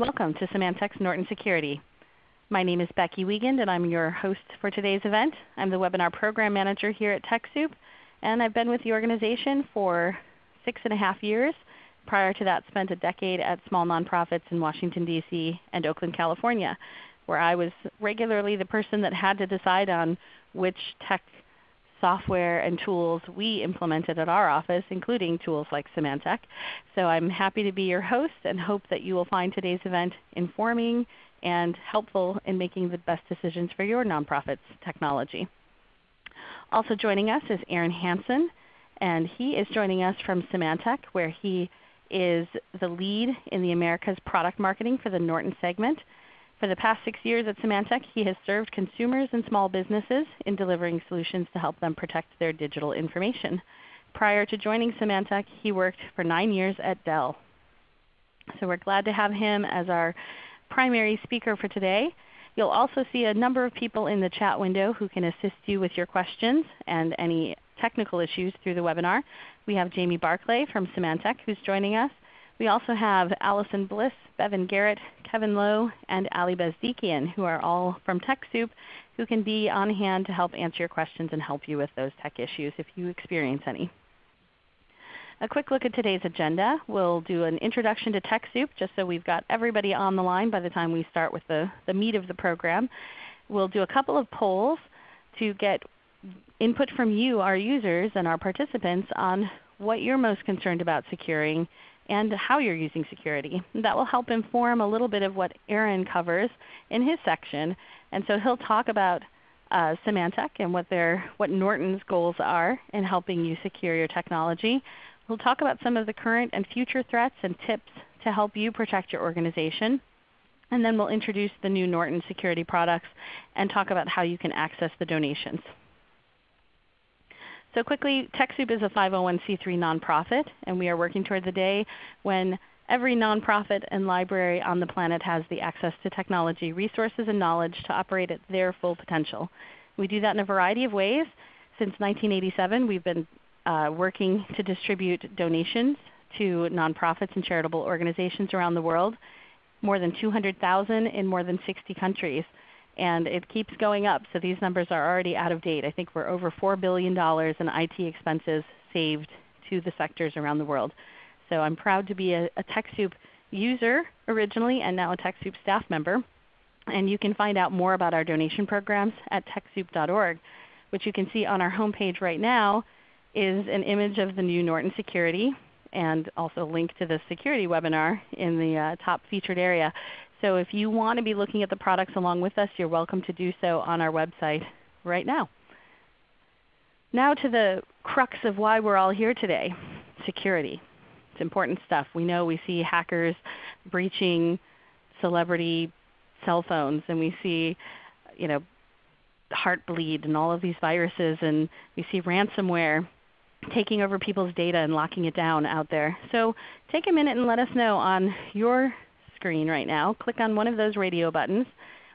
Welcome to Symantec's Norton Security. My name is Becky Wiegand and I'm your host for today's event. I'm the Webinar Program Manager here at TechSoup and I've been with the organization for six and a half years. Prior to that spent a decade at small nonprofits in Washington, D.C. and Oakland, California where I was regularly the person that had to decide on which tech software and tools we implemented at our office, including tools like Symantec. So I'm happy to be your host and hope that you will find today's event informing and helpful in making the best decisions for your nonprofit's technology. Also joining us is Aaron Hansen, and he is joining us from Symantec where he is the lead in the Americas product marketing for the Norton segment. For the past six years at Symantec, he has served consumers and small businesses in delivering solutions to help them protect their digital information. Prior to joining Symantec, he worked for 9 years at Dell. So we're glad to have him as our primary speaker for today. You'll also see a number of people in the chat window who can assist you with your questions and any technical issues through the webinar. We have Jamie Barclay from Symantec who's joining us. We also have Allison Bliss, Bevan Garrett, Kevin Lowe, and Ali Bezdikian who are all from TechSoup who can be on hand to help answer your questions and help you with those tech issues if you experience any. A quick look at today's agenda. We'll do an introduction to TechSoup just so we've got everybody on the line by the time we start with the, the meat of the program. We'll do a couple of polls to get input from you, our users and our participants on what you're most concerned about securing and how you're using security. That will help inform a little bit of what Aaron covers in his section. And so he'll talk about uh, Symantec and what, their, what Norton's goals are in helping you secure your technology. We'll talk about some of the current and future threats and tips to help you protect your organization. And then we'll introduce the new Norton security products and talk about how you can access the donations. So quickly, TechSoup is a 501c3 nonprofit, and we are working toward the day when every nonprofit and library on the planet has the access to technology, resources, and knowledge to operate at their full potential. We do that in a variety of ways. Since 1987 we've been uh, working to distribute donations to nonprofits and charitable organizations around the world, more than 200,000 in more than 60 countries and it keeps going up. So these numbers are already out of date. I think we're over $4 billion in IT expenses saved to the sectors around the world. So I'm proud to be a, a TechSoup user originally and now a TechSoup staff member. And you can find out more about our donation programs at TechSoup.org, which you can see on our homepage right now is an image of the new Norton Security and also a link to the security webinar in the uh, top featured area. So if you want to be looking at the products along with us, you're welcome to do so on our website right now. Now to the crux of why we're all here today, security. It's important stuff. We know we see hackers breaching celebrity cell phones and we see you know, Heartbleed and all of these viruses and we see ransomware taking over people's data and locking it down out there. So take a minute and let us know on your screen right now. Click on one of those radio buttons,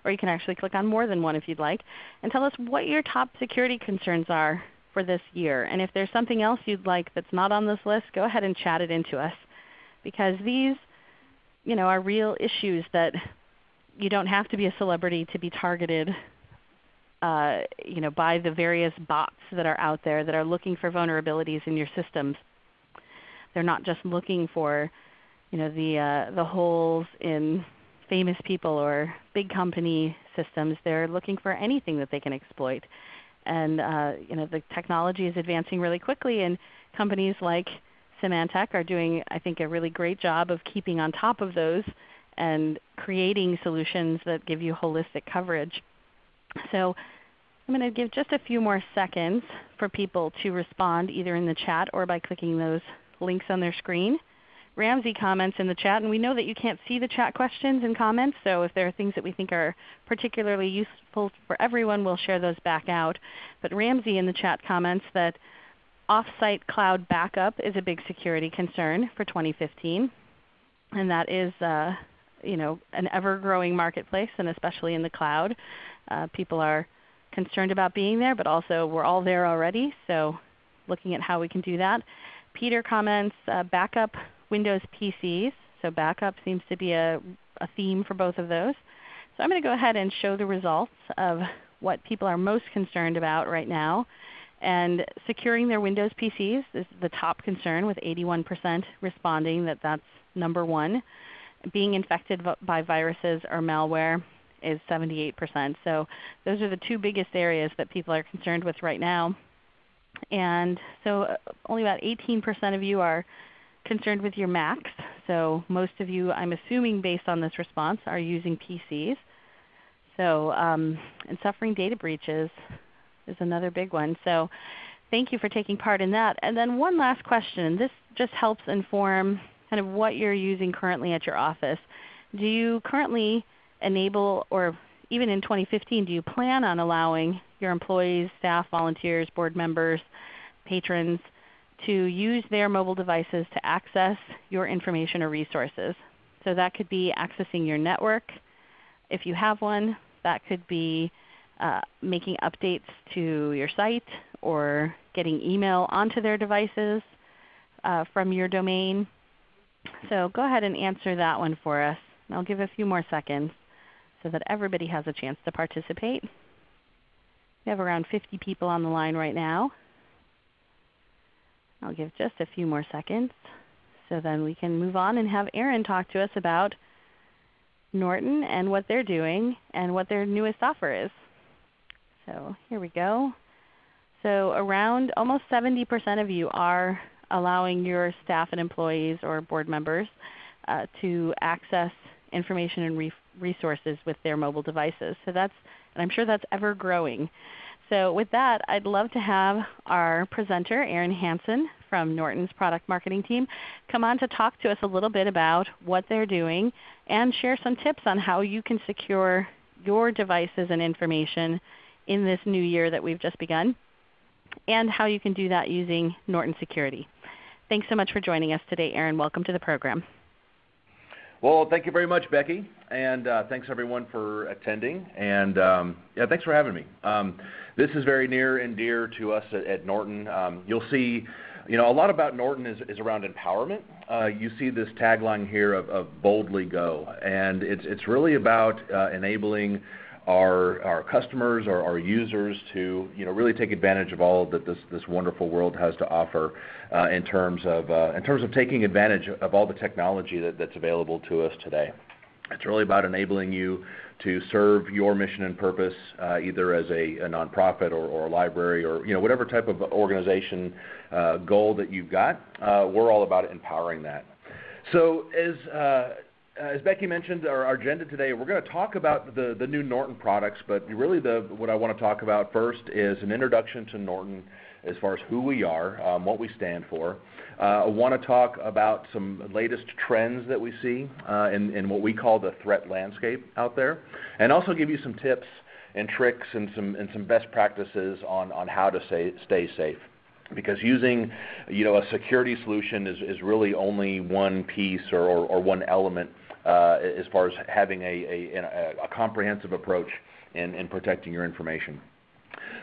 or you can actually click on more than one if you'd like, and tell us what your top security concerns are for this year. And if there's something else you'd like that's not on this list, go ahead and chat it into us. Because these you know, are real issues that you don't have to be a celebrity to be targeted uh, you know, by the various bots that are out there that are looking for vulnerabilities in your systems. They're not just looking for you know, the, uh, the holes in famous people or big company systems. They're looking for anything that they can exploit. And uh, you know, the technology is advancing really quickly and companies like Symantec are doing I think a really great job of keeping on top of those and creating solutions that give you holistic coverage. So I'm going to give just a few more seconds for people to respond either in the chat or by clicking those links on their screen. Ramsey comments in the chat, and we know that you can't see the chat questions and comments, so if there are things that we think are particularly useful for everyone, we'll share those back out. But Ramsey in the chat comments that off-site cloud backup is a big security concern for 2015, and that is uh, you know, an ever-growing marketplace, and especially in the cloud. Uh, people are concerned about being there, but also we're all there already, so looking at how we can do that. Peter comments, uh, backup Windows PCs. So backup seems to be a a theme for both of those. So I'm going to go ahead and show the results of what people are most concerned about right now. And securing their Windows PCs is the top concern with 81% responding that that's number one. Being infected by viruses or malware is 78%. So those are the two biggest areas that people are concerned with right now. And so uh, only about 18% of you are concerned with your Macs. So most of you, I'm assuming based on this response, are using PCs. So um, and suffering data breaches is another big one. So thank you for taking part in that. And then one last question. This just helps inform kind of what you're using currently at your office. Do you currently enable, or even in 2015, do you plan on allowing your employees, staff, volunteers, board members, patrons to use their mobile devices to access your information or resources? So that could be accessing your network if you have one. That could be uh, making updates to your site or getting email onto their devices uh, from your domain. So go ahead and answer that one for us. I'll give a few more seconds so that everybody has a chance to participate. We have around 50 people on the line right now. I'll give just a few more seconds so then we can move on and have Aaron talk to us about Norton and what they're doing and what their newest offer is. So here we go. So around almost 70% of you are allowing your staff and employees or board members uh, to access information and re resources with their mobile devices. So that's, and I'm sure that's ever growing. So with that, I'd love to have our presenter, Aaron Hansen from Norton's product marketing team, come on to talk to us a little bit about what they're doing and share some tips on how you can secure your devices and information in this new year that we've just begun, and how you can do that using Norton Security. Thanks so much for joining us today, Aaron. Welcome to the program. Well, thank you very much, Becky, and uh, thanks everyone for attending. And um, yeah, thanks for having me. Um, this is very near and dear to us at, Norton. Um, you'll see, you know, a lot about Norton is, is around empowerment. Uh, you see this tagline here of, boldly go, and it's it's really about uh, enabling our our customers or our users to you know really take advantage of all that this this wonderful world has to offer uh, in terms of uh, in terms of taking advantage of all the technology that, that's available to us today. It's really about enabling you to serve your mission and purpose, uh, either as a, nonprofit or, or, a library or you know whatever type of organization goal that you've got. We're all about empowering that. So as as Becky mentioned, our, our agenda today, we're going to talk about the, the new Norton products, but really the, what I want to talk about first is an introduction to Norton as far as who we are, um, what we stand for. Uh, I want to talk about some latest trends that we see uh, in, in what we call the threat landscape out there, and also give you some tips and tricks and some, and some best practices on, on how to say, stay safe because using you know a security solution is, is really only one piece or, or, or one element uh, as far as having a comprehensive approach in protecting your information.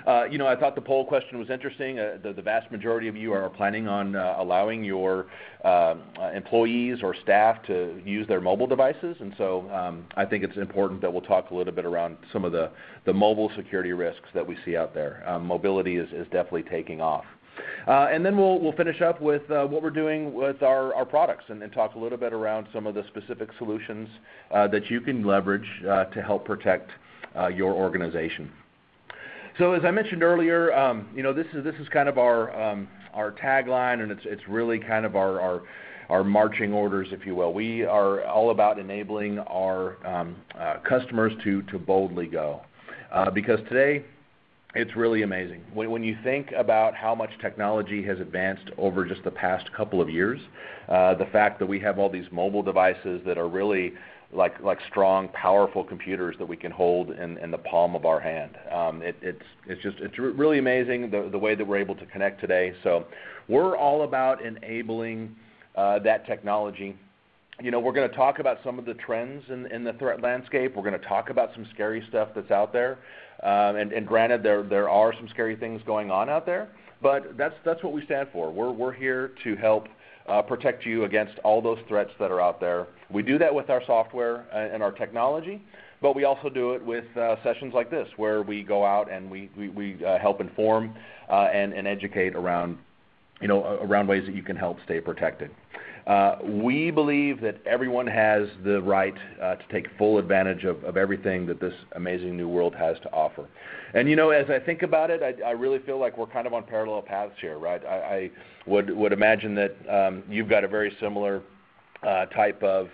Uh, you know, I thought the poll question was interesting. Uh, the vast majority of you are planning on allowing your um, employees or staff to use their mobile devices. and so um, I think it's important that we'll talk a little bit around some of the mobile security risks that we see out there. Um, mobility is definitely taking off. Uh, and then we'll, we'll finish up with uh, what we're doing with our, our products and, and, talk a little bit around some of the specific solutions uh, that you can leverage uh, to help protect uh, your organization. So as I mentioned earlier, um, you know, this is, this is kind of our, um, our tagline and it's, it's really kind of our, our, our marching orders, if you will. We are all about enabling our um, uh, customers to, to boldly go. because today, it's really amazing. When, when you think about how much technology has advanced over just the past couple of years, uh, the fact that we have all these mobile devices that are really like like strong, powerful computers that we can hold in, in the palm of our hand. Um, it, it's it's just it's really amazing the the way that we're able to connect today. So we're all about enabling uh, that technology. You know, we're going to talk about some of the trends in, in the threat landscape. We're going to talk about some scary stuff that's out there. Um, and, and granted, there there are some scary things going on out there, but that's that's what we stand for. We're we're here to help uh, protect you against all those threats that are out there. We do that with our software and our technology, but we also do it with uh, sessions like this, where we go out and we, we, we uh, help inform uh, and, and educate around, you know, around ways that you can help stay protected. Uh, we believe that everyone has the right uh, to take full advantage of, of, everything that this amazing new world has to offer. And you know, as I think about it, I, I really feel like we're kind of on parallel paths here, right? I, would would imagine that um, you've got a very similar uh, type of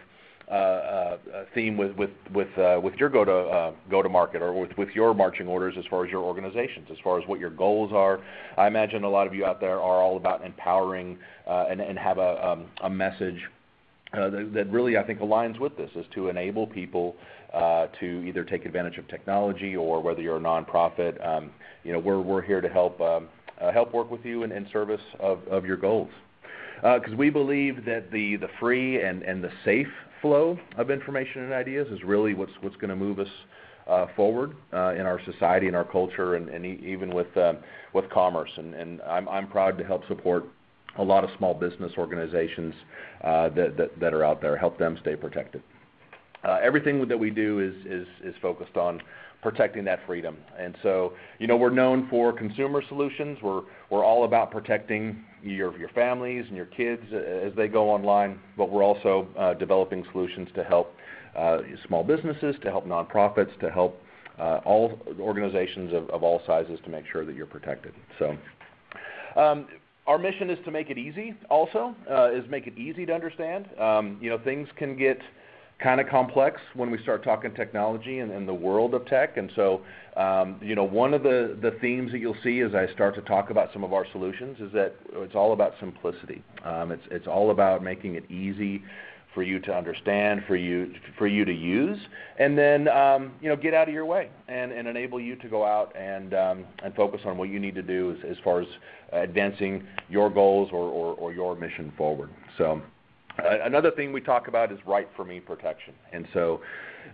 theme with with with uh, with your go to go to market or with with your marching orders as far as your organizations, as far as what your goals are. I imagine a lot of you out there are all about empowering and and have a um, a message uh, that, really I think aligns with this is to enable people uh, to either take advantage of technology or whether you're a nonprofit, um, you know, we're we're here to help um, uh, help work with you in, in service of, of your goals. Because we believe that the the free and and the safe flow of information and ideas is really what's what's going to move us uh, forward uh, in our society and our culture, and, and e- even with uh, with commerce. And, and I'm I'm proud to help support a lot of small business organizations uh, that, that that are out there, help them stay protected. Uh, everything that we do is is is focused on protecting that freedom. And so, you know, we're known for consumer solutions. We're we're all about protecting your your families and your kids as they go online, but we're also uh, developing solutions to help uh, small businesses, to help nonprofits, to help uh, all organizations of, of, all sizes to make sure that you're protected. So. Um, our mission is to make it easy. Also, uh, is make it easy to understand. Um, you know, things can get kind of complex when we start talking technology and, and the world of tech. And so, um, you know, one of the, the themes that you'll see as I start to talk about some of our solutions is that it's all about simplicity. Um, it's, it's all about making it easy for you to understand, for you for you to use, and then um, you know get out of your way and, and enable you to go out and um, and focus on what you need to do as, as far as advancing your goals or, or, or your mission forward. So. Uh, another thing we talk about is right for me protection. And so,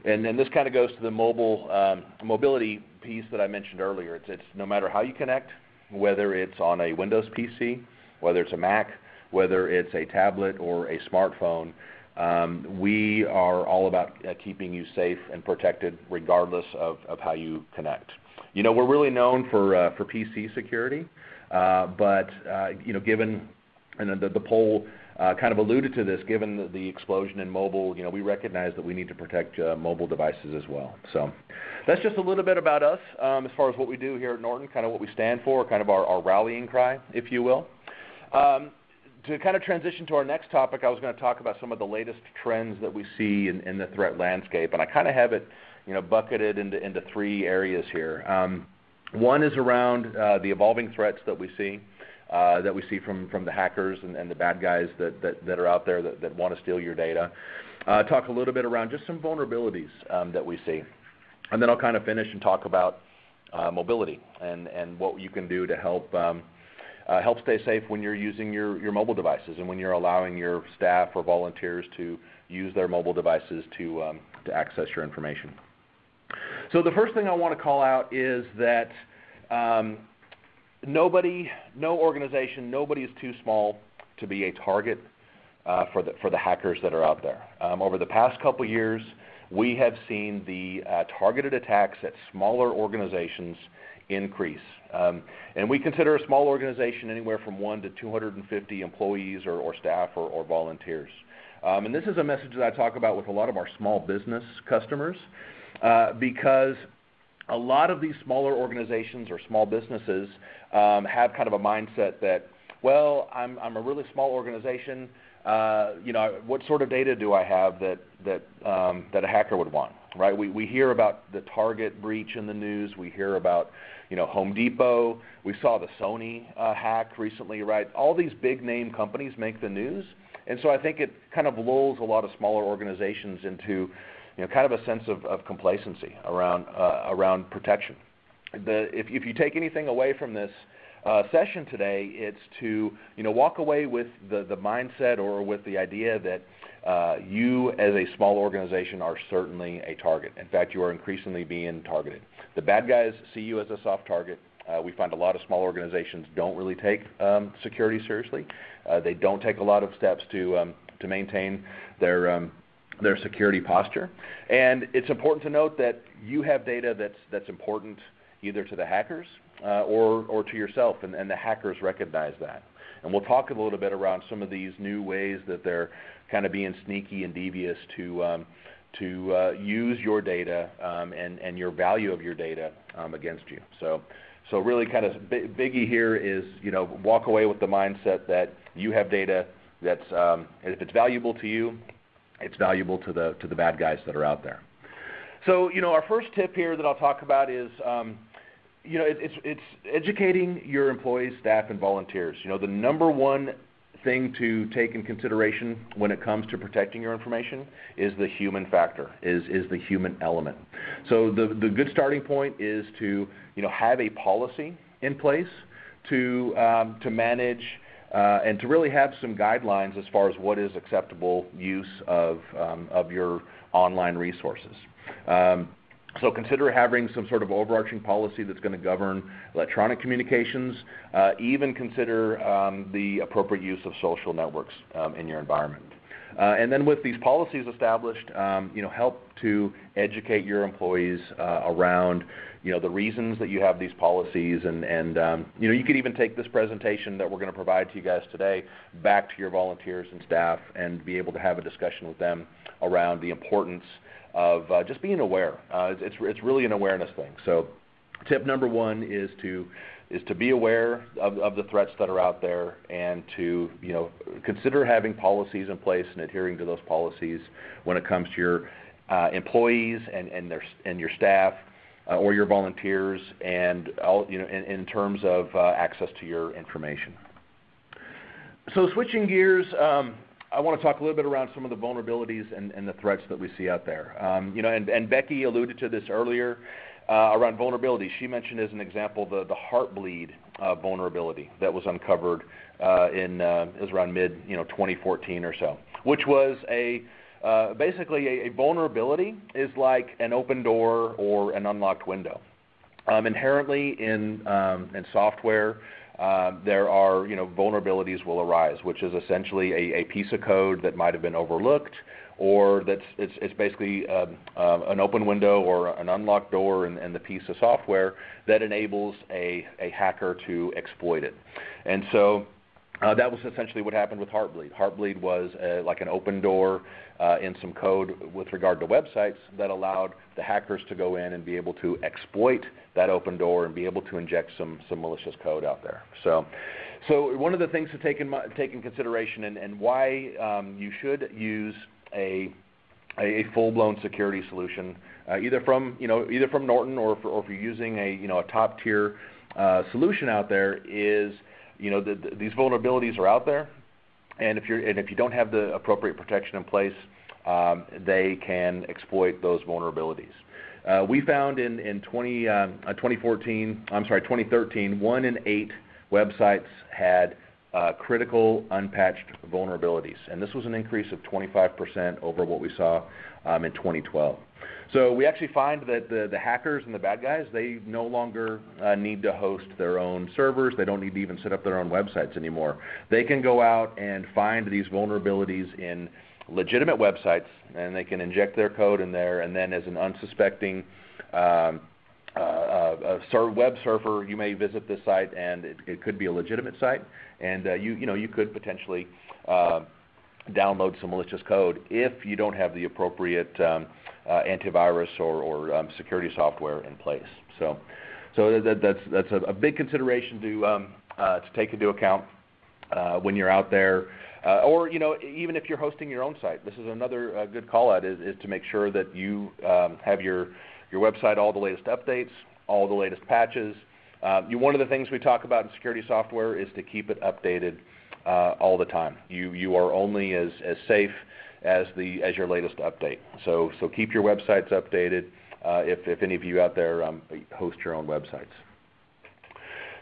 and then this kind of goes to the mobile um, mobility piece that I mentioned earlier. It's, it's no matter how you connect, whether it's on a Windows PC, whether it's a Mac, whether it's a tablet or a smartphone, um, we are all about uh, keeping you safe and protected regardless of, of how you connect. You know, we're really known for uh, for PC security, uh, but uh, you know, given and the, the poll kind of alluded to this, given the, explosion in mobile, you know, we recognize that we need to protect uh, mobile devices as well. So that's just a little bit about us um, as far as what we do here at Norton, kind of what we stand for, kind of our, rallying cry, if you will. Um, to kind of transition to our next topic, I was going to talk about some of the latest trends that we see in, the threat landscape, and I kind of have it, you know, bucketed into, into three areas here. Um, one is around uh, the evolving threats that we see. Uh, that we see from, from the hackers and, the bad guys that, are out there that, that want to steal your data. Uh, talk a little bit around just some vulnerabilities um, that we see. And then I'll kind of finish and talk about uh, mobility and, and what you can do to help um, help stay safe when you're using your, your mobile devices and when you're allowing your staff or volunteers to use their mobile devices to, um, to access your information. So the first thing I want to call out is that nobody, no organization, nobody is too small to be a target uh, for, the, for the hackers that are out there. Um, over the past couple years, we have seen the uh, targeted attacks at smaller organizations increase. Um, and we consider a small organization anywhere from 1 to 250 employees or, or staff or, or volunteers. Um, and this is a message that I talk about with a lot of our small business customers uh, because a lot of these smaller organizations or small businesses um, have kind of a mindset that, well, I'm, I'm a really small organization. Uh, you know, what sort of data do I have that that um, that a hacker would want? Right? We we hear about the Target breach in the news. We hear about you know Home Depot. We saw the Sony uh, hack recently. Right? All these big name companies make the news, and so I think it kind of lulls a lot of smaller organizations into you know, kind of a sense of, of complacency around uh, around protection. The, if, if you take anything away from this uh, session today, it's to you know walk away with the, the mindset or with the idea that uh, you as a small organization are certainly a target. In fact, you are increasingly being targeted. The bad guys see you as a soft target. Uh, we find a lot of small organizations don't really take um, security seriously. Uh, they don't take a lot of steps to um, to maintain their um, their security posture. And it's important to note that you have data that's that's important either to the hackers uh, or or to yourself, and, and the hackers recognize that. And we'll talk a little bit around some of these new ways that they're kind of being sneaky and devious to um, to uh, use your data um, and and your value of your data um, against you. So. So really, kind of biggie here is you know walk away with the mindset that you have data that's um, if it's valuable to you, it's valuable to the to the bad guys that are out there. So you know our first tip here that I'll talk about is um, you know, it, it's it's educating your employees, staff, and volunteers. You know, the number one thing to take in consideration when it comes to protecting your information is the human factor, is is the human element. So the the good starting point is to you know have a policy in place to um, to manage. Uh, and to really have some guidelines as far as what is acceptable use of um, of your online resources. Um, so consider having some sort of overarching policy that's going to govern electronic communications. Uh, even consider um, the appropriate use of social networks um, in your environment. Uh, and then with these policies established, um, you know, help to educate your employees uh, around, you know, the reasons that you have these policies, and, and um, you know, you could even take this presentation that we're going to provide to you guys today back to your volunteers and staff, and be able to have a discussion with them around the importance of uh, just being aware. Uh, it's, it's really an awareness thing. So tip number one is to is to be aware of, of the threats that are out there and to you know consider having policies in place and adhering to those policies when it comes to your uh, employees and, and their and your staff or your volunteers and all you know in, terms of uh, access to your information. So switching gears, um, I want to talk a little bit around some of the vulnerabilities and, the threats that we see out there. Um, you know, and, Becky alluded to this earlier uh, around vulnerability. She mentioned as an example the, the Heartbleed uh, vulnerability that was uncovered uh, in uh, is around mid you know 2014 or so, which was a uh, basically a, a, vulnerability is like an open door or an unlocked window. Um, inherently in um, in software uh, there are you know vulnerabilities will arise, which is essentially a, a piece of code that might have been overlooked, or that's it's, it's basically um, uh, an open window or an unlocked door in, in the piece of software that enables a, a hacker to exploit it. And so uh, that was essentially what happened with Heartbleed. Heartbleed was uh, like an open door uh, in some code with regard to websites that allowed the hackers to go in and be able to exploit that open door and be able to inject some, some malicious code out there. So, so one of the things to take in, take in consideration and, and why um, you should use a, a full-blown security solution, uh, either from you know either from Norton or, or if you're using a you know a top-tier uh, solution out there is you know the, the, these vulnerabilities are out there, and if you're and if you don't have the appropriate protection in place, um, they can exploit those vulnerabilities. Uh, we found in in 20, uh, 2014, I'm sorry, 2013, one in eight websites had critical unpatched vulnerabilities, and this was an increase of 25% over what we saw um, in 2012. So we actually find that the, the hackers and the bad guys, they no longer uh, need to host their own servers. They don't need to even set up their own websites anymore. They can go out and find these vulnerabilities in legitimate websites, and they can inject their code in there, and then as an unsuspecting um, uh, uh, a web surfer, you may visit this site, and it, it could be a legitimate site, and uh, you you know you could potentially uh, download some malicious code if you don't have the appropriate um, uh, antivirus or, or um, security software in place. So, so that, that's that's a, a, big consideration to um, uh, to take into account uh, when you're out there, uh, or you know even if you're hosting your own site. This is another uh, good call out is, is to make sure that you um, have your your website all the latest updates, all the latest patches. Uh, you, one of the things we talk about in security software is to keep it updated all the time. You you are only as as safe as the as your latest update. So so keep your websites updated uh, if if any of you out there um, host your own websites.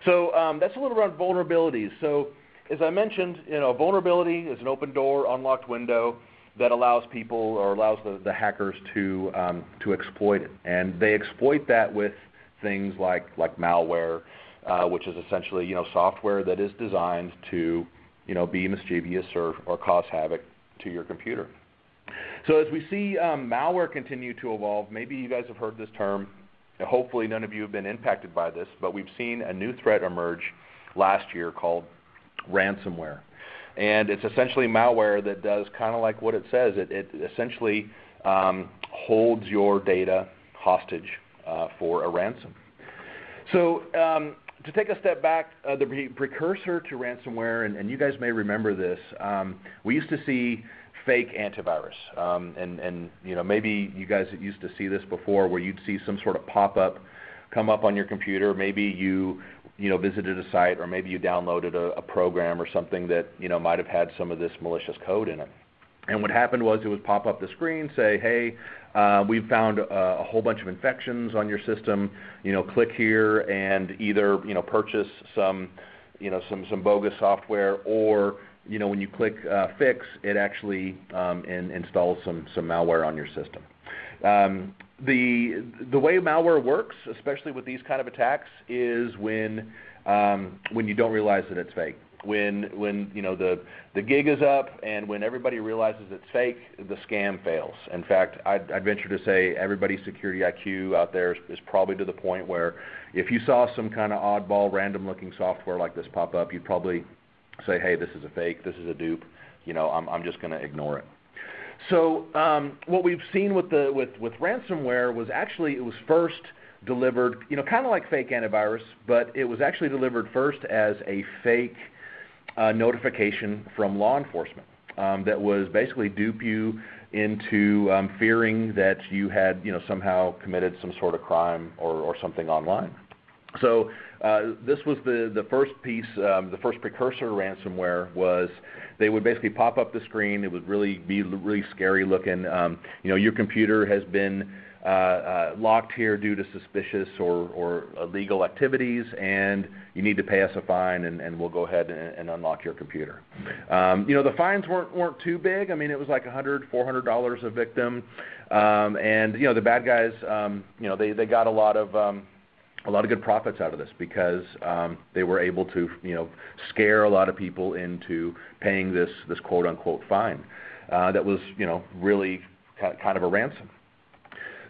So um, that's a little around vulnerabilities. So as I mentioned, you know, vulnerability is an open door, unlocked window that allows people or allows the, the hackers to um, to exploit it, and they exploit that with things like like malware, uh, which is essentially you know software that is designed to you know be mischievous or, or cause havoc to your computer. So as we see um, malware continue to evolve, maybe you guys have heard this term. Hopefully none of you have been impacted by this, but we've seen a new threat emerge last year called ransomware. And it's essentially malware that does kind of like what it says. It, it essentially um, holds your data hostage uh, for a ransom. So um, to take a step back, uh, the pre- precursor to ransomware, and, and, you guys may remember this, um, we used to see fake antivirus, um, and, and you know maybe you guys used to see this before, where you'd see some sort of pop-up come up on your computer. Maybe you you know visited a site, or maybe you downloaded a, a program or something that you know might have had some of this malicious code in it. And what happened was it would pop up the screen, say, "Hey, uh, we've found a, a whole bunch of infections on your system. You know, click here and either you know purchase some, you know, some some bogus software, or you know when you click uh, fix, it actually um, in, installs some some malware on your system. Um, the the way malware works, especially with these kind of attacks, is when um, when you don't realize that it's fake when when you know the the gig is up and when everybody realizes it's fake, the scam fails. In fact, I'd, I'd venture to say everybody's security IQ out there is, is probably to the point where if you saw some kind of oddball, random-looking software like this pop up, you'd probably say, "Hey, this is a fake. This is a dupe. You know, I'm I'm just going to ignore it." So um, what we've seen with the with with ransomware was actually it was first delivered, you know, kind of like fake antivirus, but it was actually delivered first as a fake a notification from law enforcement um, that was basically dupe you into um, fearing that you had, you know, somehow committed some sort of crime or, or something online. Uh, this was the, the first piece, um, the first precursor to ransomware was they would basically pop up the screen. It would really be really scary looking. Um, you know, your computer has been uh, uh, locked here due to suspicious or, or illegal activities, and you need to pay us a fine, and, and we'll go ahead and, and unlock your computer. Um, you know, the fines weren't weren't too big. I mean, it was like 100, 400 dollars a victim, um, and you know, the bad guys, um, you know, they they got a lot of um, a lot of good profits out of this because um, they were able to, you know, scare a lot of people into paying this this quote unquote fine uh, that was, you know, really kind of a ransom.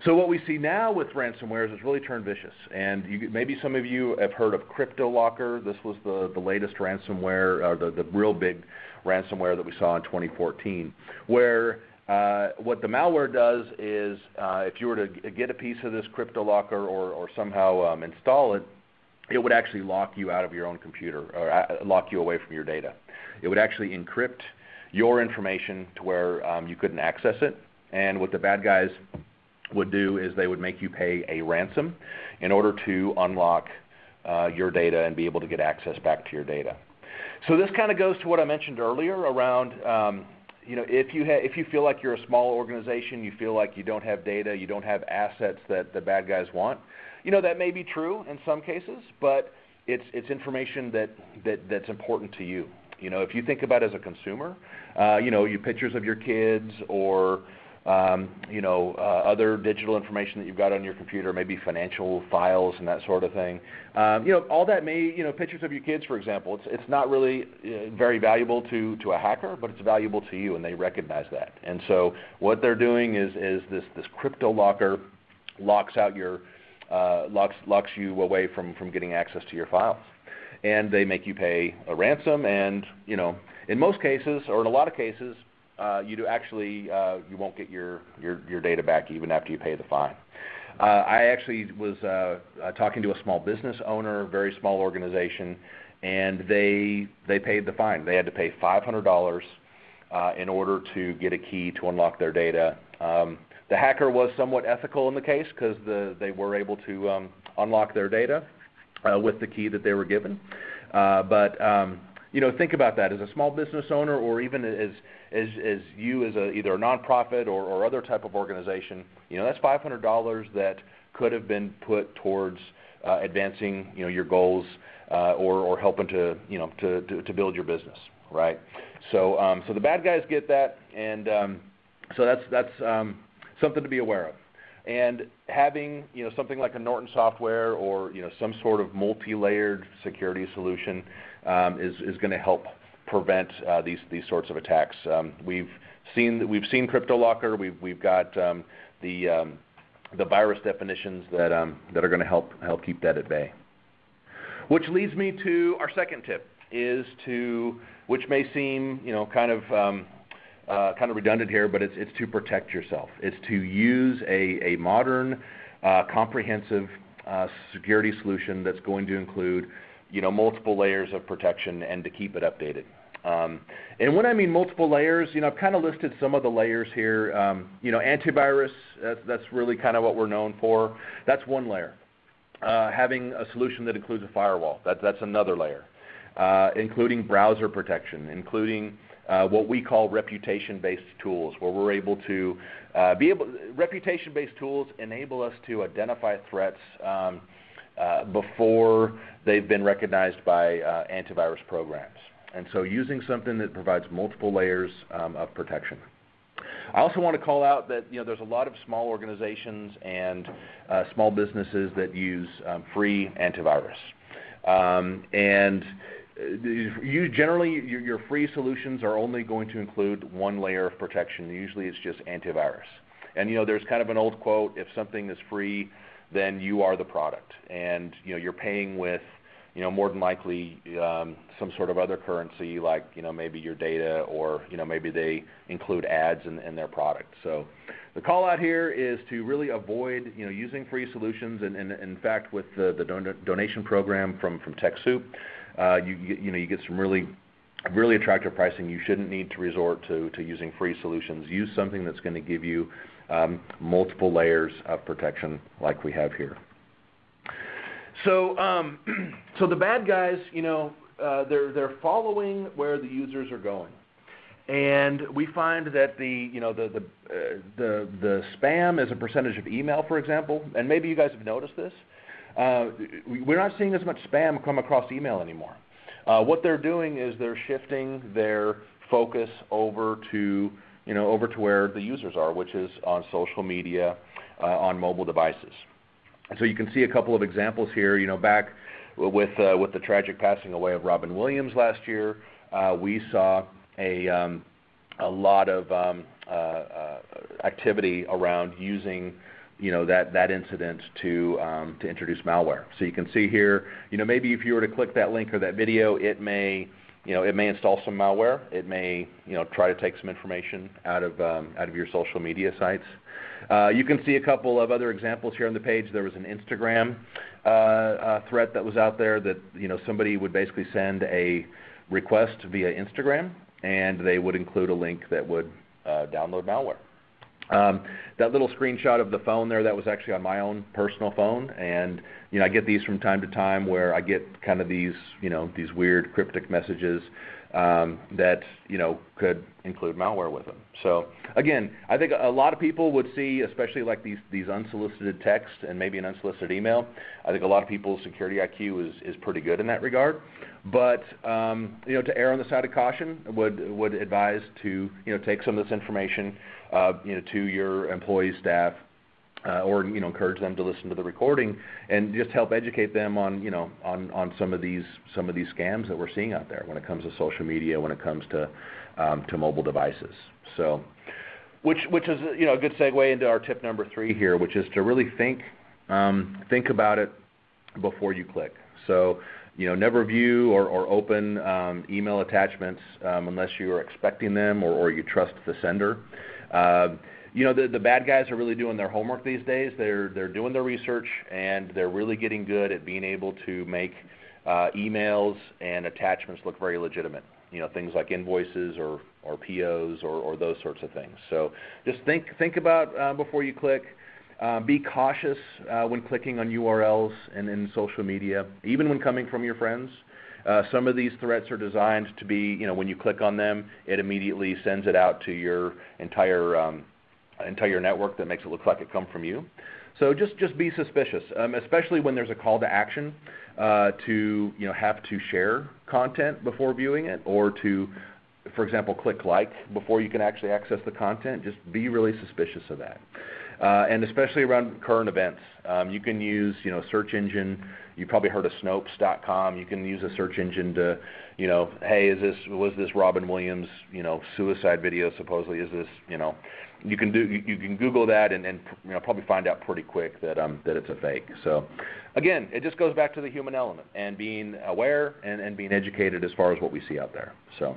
So what we see now with ransomware is it's really turned vicious. And maybe some of you have heard of CryptoLocker. This was the, the latest ransomware, or the, the real big ransomware that we saw in 2014, where uh, what the malware does is uh, if you were to get a piece of this CryptoLocker or, or somehow um, install it, it would actually lock you out of your own computer or uh, lock you away from your data. It would actually encrypt your information to where um, you couldn't access it. And what the bad guys would do is they would make you pay a ransom in order to unlock uh, your data and be able to get access back to your data. So this kind of goes to what I mentioned earlier around, um, you know, if you ha- if you feel like you're a small organization, you feel like you don't have data, you don't have assets that the bad guys want. You know, that may be true in some cases, but it's it's information that, that that's important to you. You know, if you think about it as a consumer, uh, you know, you pictures of your kids or you know, uh, other digital information that you've got on your computer, maybe financial files and that sort of thing. Um, you know, all that may, you know, pictures of your kids, for example. It's it's not really uh, very valuable to to a hacker, but it's valuable to you, and they recognize that. And so what they're doing is is this this crypto locker locks out your uh, locks locks you away from from getting access to your files, and they make you pay a ransom. And you know, in most cases, or in a lot of cases, uh, you do actually uh, you won't get your, your your data back even after you pay the fine. Uh, I actually was uh, uh, talking to a small business owner, very small organization, and they they paid the fine. They had to pay five hundred dollars uh, in order to get a key to unlock their data. Um, the hacker was somewhat ethical in the case because the, they were able to um, unlock their data with the key that they were given. But um, you know, think about that as a small business owner, or even as as, as you as a, either a nonprofit or, or other type of organization, you know, that's $500 that could have been put towards uh, advancing, you know, your goals uh, or, or helping to, you know, to, to, to build your business, right? So, um, so the bad guys get that, and um, so that's that's um, something to be aware of. and having you know something like a Norton software or you know some sort of multi-layered security solution um, is is going to help prevent uh, these these sorts of attacks. Um, we've seen we've seen CryptoLocker. We've got um, the um, the virus definitions that are going to help help keep that at bay. Which leads me to our second tip is to which may seem you know kind of uh, kind of redundant here, but it's, to protect yourself. It's to use a, modern, uh, comprehensive security solution that's going to include, you know, multiple layers of protection and to keep it updated. Um, and when I mean multiple layers, you know, I've kind of listed some of the layers here. Um, you know, antivirus, that's, really kind of what we're known for. That's one layer. Uh, having a solution that includes a firewall, that, that's another layer. Uh, including browser protection, including uh, what we call reputation-based tools, where we're able to be able. Reputation-based tools enable us to identify threats um, before they've been recognized by antivirus programs, and so using something that provides multiple layers um, of protection. I also want to call out that you know there's a lot of small organizations and uh, small businesses that use um, free antivirus, um, and you generally your, your free solutions are only going to include one layer of protection. Usually, it's just antivirus. And you know, there's kind of an old quote: if something is free, then you are the product, and you know you're paying with you know more than likely um, some sort of other currency, like you know maybe your data, or you know maybe they include ads in, their product. So the call out here is to really avoid you know using free solutions, and, in fact with the, the don- donation program from from TechSoup uh, you you know you get some really really attractive pricing. You shouldn't need to resort to to using free solutions. Use something that's going to give you um, multiple layers of protection like we have here. So um, so the bad guys, you know, uh, they're they're following where the users are going. And we find that the you know the the, uh, the the spam as a percentage of email, for example, and maybe you guys have noticed this. Uh, we're not seeing as much spam come across email anymore. Uh, what they're doing is they're shifting their focus over to you know over to where the users are, which is on social media, uh, on mobile devices. So you can see a couple of examples here. You know, back with uh, with the tragic passing away of Robin Williams last year, uh, we saw a um, a lot of um, uh, activity around using you know that that incident to um, to introduce malware. So you can see here, you know, maybe if you were to click that link or that video, it may you know it may install some malware. It may you know try to take some information out of out of your social media sites. Uh, you can see a couple of other examples here on the page. There was an Instagram uh, uh, threat that was out there that you know somebody would basically send a request via Instagram, and they would include a link that would download malware. Um, that little screenshot of the phone there, that was actually on my own personal phone, and you know I get these from time to time where I get kind of these you know these weird cryptic messages um, that you know could include malware with them. So again, I think a lot of people would see, especially like these these unsolicited texts and maybe an unsolicited email. I think a lot of people's security IQ is is pretty good in that regard. But um, you know, to err on the side of caution, would would advise to you know take some of this information uh, you know, to your employees, staff, or you know, encourage them to listen to the recording and just help educate them on you know on on some of these some of these scams that we're seeing out there when it comes to social media, when it comes to um, to mobile devices. So, which which is you know a good segue into our tip number three here, which is to really think um, think about it before you click. So you know, never view or, or open um, email attachments um, unless you are expecting them or, or you trust the sender. Uh, you know, the, the bad guys are really doing their homework these days. They're, they're doing their research and they're really getting good at being able to make uh, emails and attachments look very legitimate. You know, things like invoices or, or POs or, or those sorts of things. So just think, think about uh, before you click. Uh, be cautious when clicking on URLs and in social media, even when coming from your friends. Some of these threats are designed to be, you know, when you click on them, it immediately sends it out to your entire um, entire network that makes it look like it come from you. So just just be suspicious, um, especially when there's a call to action uh, to you know have to share content before viewing it, or to, for example, click like before you can actually access the content. Just be really suspicious of that. uh, and especially around current events. Um, you can use, you know, search engine. You probably heard of Snopes.com. You can use a search engine to, you know, hey, is this was this Robin Williams, you know, suicide video supposedly? Is this, you know, you can do you, can Google that and, and you know probably find out pretty quick that um that it's a fake. So, again, it just goes back to the human element and being aware and, and being educated as far as what we see out there. So.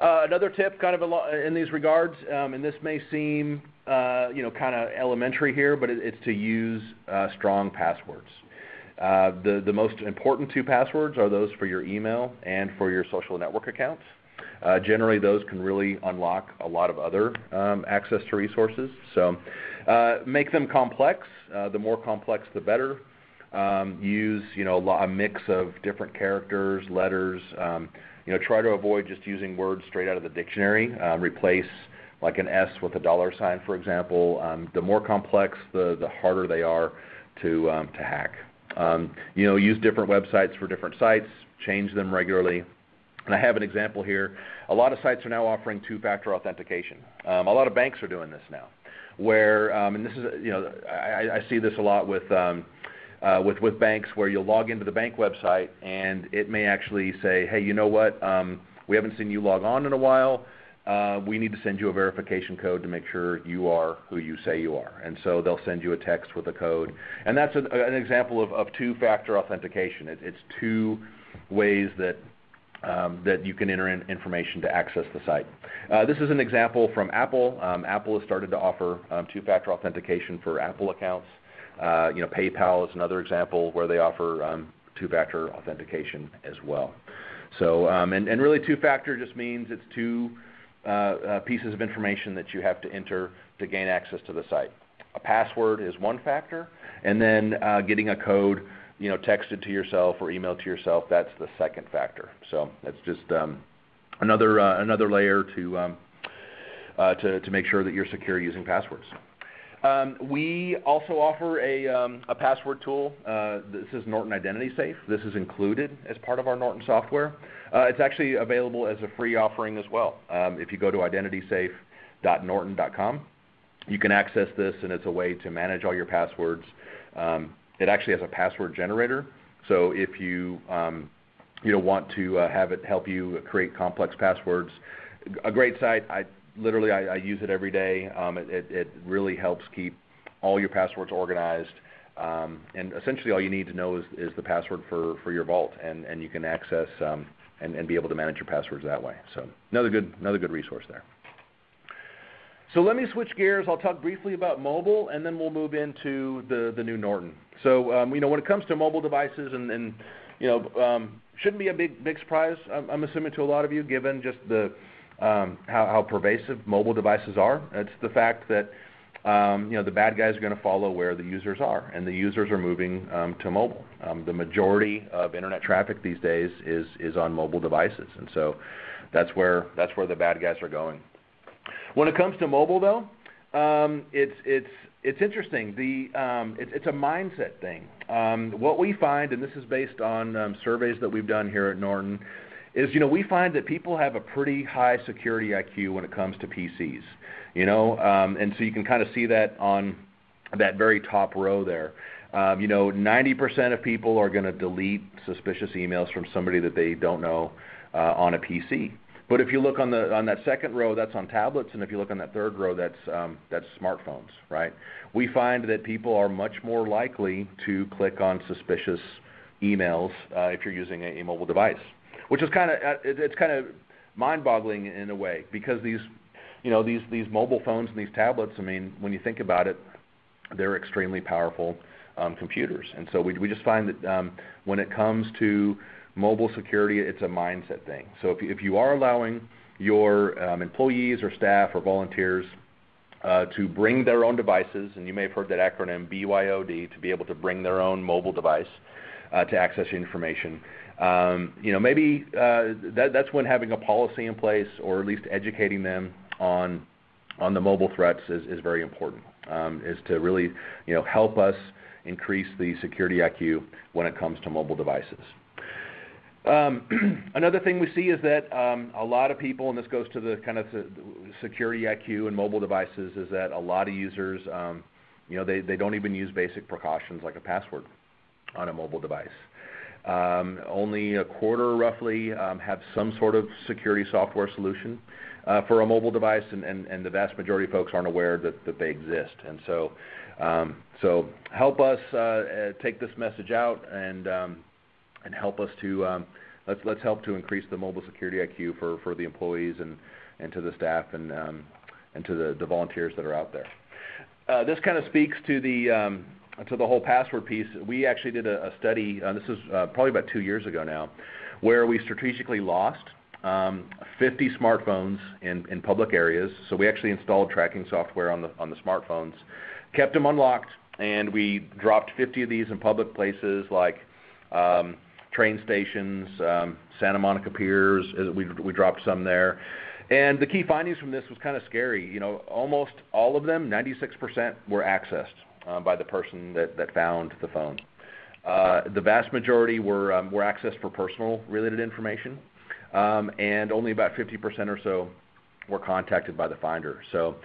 Uh, another tip, kind of in these regards, um, and this may seem, uh, you know, kind of elementary here, but it, it's to use uh, strong passwords. Uh, the the most important two passwords are those for your email and for your social network accounts. Uh, generally, those can really unlock a lot of other um, access to resources. So, uh, make them complex. the more complex, the better. Um, use you know a mix of different characters, letters. Um, you know, try to avoid just using words straight out of the dictionary. Um, replace like an S with a dollar sign, for example. Um, the more complex, the the harder they are to um, to hack. Um, you know, use different websites for different sites. Change them regularly. And I have an example here. A lot of sites are now offering two-factor authentication. Um, a lot of banks are doing this now, where um, and this is you know I, I see this a lot with um, uh, with with banks where you'll log into the bank website and it may actually say, hey, you know what, um, we haven't seen you log on in a while. Uh, we need to send you a verification code to make sure you are who you say you are. And so they'll send you a text with a code. And that's a, an example of, of two-factor authentication. It, it's two ways that um, that you can enter in information to access the site. Uh, this is an example from Apple. Um, Apple has started to offer um, two-factor authentication for Apple accounts. Uh, you know, PayPal is another example where they offer um, two-factor authentication as well. So, um, and, and really two-factor just means it's two pieces of information that you have to enter to gain access to the site. A password is one factor, and then uh, getting a code, you know, texted to yourself or emailed to yourself, that's the second factor. So that's just um, another uh, another layer to, um, uh, to to make sure that you're secure using passwords. Um, we also offer a, um, password tool. Uh, this is Norton Identity Safe. This is included as part of our Norton software. Uh, it's actually available as a free offering as well. Um, if you go to identitysafe.norton.com, you can access this, and it's a way to manage all your passwords. It actually has a password generator, so if you you know want to uh, have it help you create complex passwords, a great site. Literally I, I use it every day. Um, it, it, it really helps keep all your passwords organized. Um, and essentially all you need to know is, is the password for, for your vault and, and you can access um, and, and be able to manage your passwords that way. So another good, another good resource there. So let me switch gears. I'll talk briefly about mobile, and then we'll move into the, the new Norton. So um, you know, when it comes to mobile devices, and, and you know, um, shouldn't be a big big surprise. I'm, I'm assuming to a lot of you, given just the how, how pervasive mobile devices are. It's the fact that um, you know the bad guys are going to follow where the users are, and the users are moving um, to mobile. Um, the majority of internet traffic these days is is on mobile devices, and so that's where that's where the bad guys are going. When it comes to mobile, though, um, it's it's it's interesting. Um, it's a mindset thing. Um, what we find, and this is based on um, surveys that we've done here at Norton, is you know we find that people have a pretty high security IQ when it comes to PCs, you know, um, and so you can kind of see that on that very top row there. Um, you know, 90% of people are going to delete suspicious emails from somebody that they don't know uh, on a PC. But if you look on the on that second row, that's on tablets, and if you look on that third row, that's um, that's smartphones, right? We find that people are much more likely to click on suspicious emails uh, if you're using a, a mobile device which is kind of uh, it's kind of mind-boggling in a way because these you know these these mobile phones and these tablets. I mean, when you think about it, they're extremely powerful um, computers, and so we we just find that um, when it comes to mobile security, it's a mindset thing. So if you, if you are allowing your um, employees or staff or volunteers uh, to bring their own devices, and you may have heard that acronym BYOD, to be able to bring their own mobile device uh, to access information. Um, you know, maybe uh, that, that's when having a policy in place or at least educating them on on the mobile threats is, very important. Um, is to really you know help us increase the security IQ when it comes to mobile devices. Another thing we see is that a lot of people, and this goes to the kind of security IQ in mobile devices, is that a lot of users, you know, they don't even use basic precautions like a password on a mobile device. Um, only a quarter roughly um, have some sort of security software solution uh, for a mobile device, and the vast majority of folks aren't aware that they exist. And so um so help us uh, uh, take this message out and um, help us to let's help to increase the mobile security IQ for the employees and and to the staff and and to the volunteers that are out there. This kind of speaks to the whole password piece. We actually did a study, uh, this is uh, probably about two years ago now, where we strategically lost um, 50 smartphones in public areas. So we actually installed tracking software on the on the smartphones, kept them unlocked, and we dropped 50 of these in public places like um, train stations, um, Santa Monica Piers. Uh, we, We dropped some there. And the key findings from this was kind of scary. You know, almost all of them, 96% were accessed Uh, by the person that found the phone. Uh, the vast majority um, were accessed for personal related information, um, and only about 50% or so were contacted by the finder. So,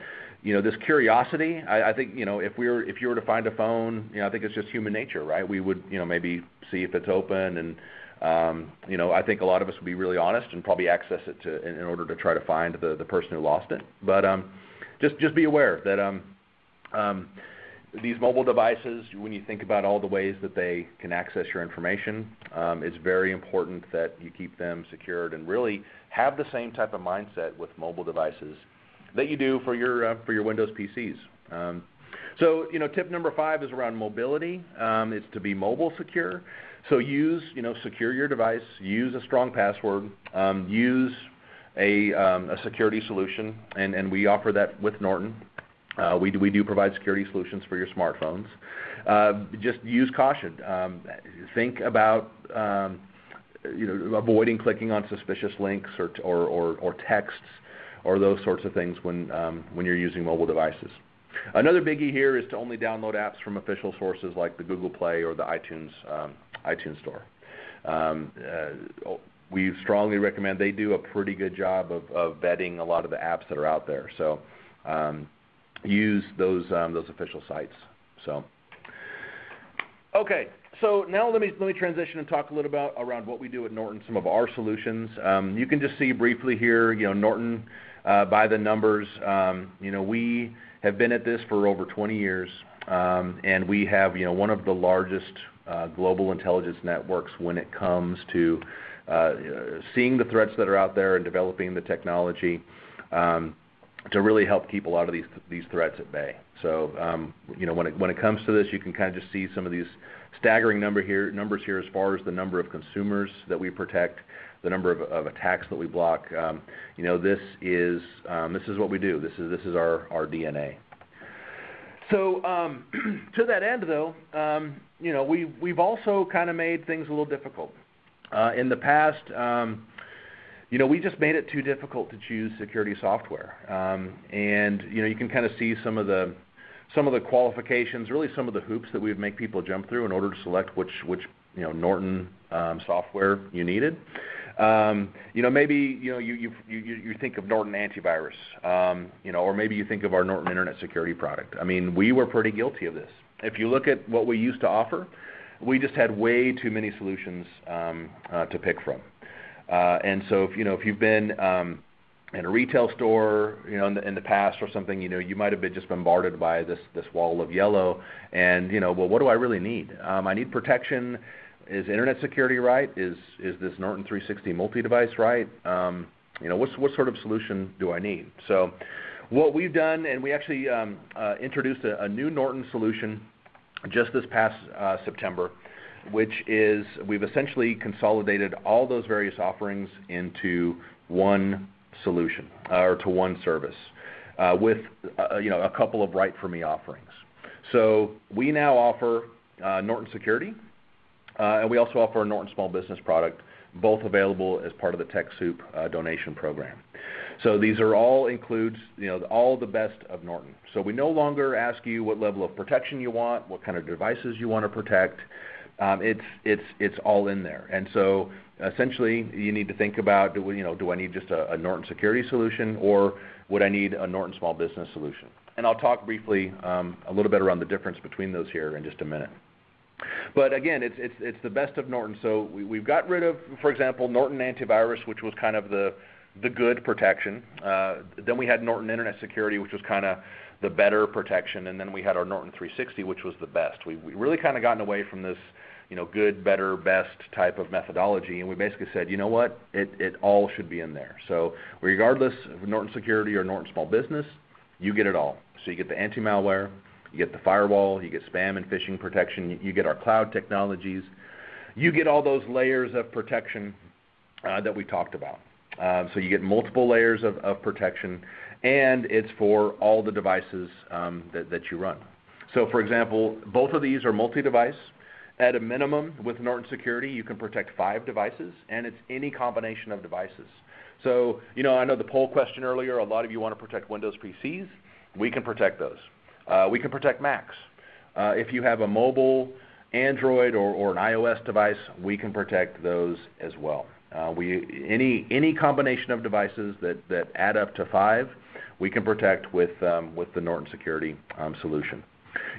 you know, this curiosity, I think, you know, if we were if you were to find a phone, you know, I think it's just human nature, right? We would, you know, maybe see if it's open and, um, you know, I think a lot of us would be really honest and probably access it to, in order to try to find the the person who lost it. But, um just just be aware that these mobile devices, when you think about all the ways that they can access your information, um, it's very important that you keep them secured and really have the same type of mindset with mobile devices that you do for your uh, for your Windows PCs. Um, so, you know, tip number five is around mobility. Um, it's to be mobile secure. So use, you know, secure your device, use a strong password, use a a security solution, and, and we offer that with Norton. Uh, we do provide security solutions for your smartphones. Uh, just use caution. Um, think about, um, you know, avoiding clicking on suspicious links or texts or those sorts of things when um, when you're using mobile devices. Another biggie here is to only download apps from official sources like the Google Play or the iTunes Store. Uh, we strongly recommend they do a pretty good job of vetting a lot of the apps that are out there. Use um, those official sites. So okay. So now let me transition and talk a little about around what we do at Norton, some of our solutions. Um, you can just see briefly here, you know, Norton, uh, by the numbers, um, you know, we have been at this for over 20 years, and we have, you know, one of the largest uh, global intelligence networks when it comes to uh, seeing the threats that are out there and developing the technology to really help keep a lot of these these threats at bay. So, um, you know, when it when it comes to this, you can kind of just see some of these staggering number here numbers here as far as the number of consumers that we protect, the number of of attacks that we block. Um, you know, this is um, this is what we do. This is this is our our DNA. So um, to that end, though, you know, we've also kind of made things a little difficult. Uh, in the past, you know, we just made it too difficult to choose security software. Um, and you know, you can kind of see some of the some of the qualifications, really some of the hoops that we would make people jump through in order to select which which you know Norton um, software you needed. Um, you know, maybe you know you you you think of Norton Antivirus, um, you know, or maybe you think of our Norton Internet Security product. I mean, we were pretty guilty of this. If you look at what we used to offer, we just had way too many solutions uh, to pick from. Uh, and so, if you know, if you've been um, in a retail store, you know, in the past or something, you know, you might have been just bombarded by this wall of yellow and, you know, well, what do I really need? Um, I need protection. Is internet security right? Is is this Norton 360 multi-device right? Um, you know, what sort of solution do I need? So what we've done, and we actually uh, introduced a new Norton solution just this past uh, September, which is we've essentially consolidated all those various offerings into one solution uh, or to one service uh, with uh, you know, a couple of right for me offerings. So we now offer Norton Security and we also offer a Norton Small Business product, both available as part of the TechSoup donation program. So these are all include, you know, all the best of Norton. So we no longer ask you what level of protection you want, what kind of devices you wanna protect. Um, it's it's it's all in there. And so essentially, you need to think about do, you know do I need just a, Norton security solution or would I need a Norton small business solution? And I'll talk briefly um, a little bit around the difference between those here in just a minute. But again, it's it's it's the best of Norton. So we, we've got rid of, for example, Norton antivirus, which was kind of the the good protection. Uh, then we had Norton Internet Security, which was kind of the better protection, and then we had our Norton 360, which was the best. We, we really kind of gotten away from this, you know, good, better, best type of methodology, and we basically said, you know what, it, it all should be in there. So regardless of Norton Security or Norton Small Business, you get it all. So you get the anti-malware, you get the firewall, you get spam and phishing protection, you, get our cloud technologies, you get all those layers of protection uh, that we talked about. Um, so you get multiple layers of, of protection and it's for all the devices um, that, that you run. So for example, both of these are multi-device. At a minimum, with Norton Security, you can protect five devices, and it's any combination of devices. So, you know, I know the poll question earlier, a lot of you want to protect Windows PCs. We can protect those. Uh, we can protect Macs. Uh, if you have a mobile Android or, or an iOS device, we can protect those as well. Uh, we, any, any combination of devices that, that add up to five, we can protect with, um, with the Norton Security um, solution.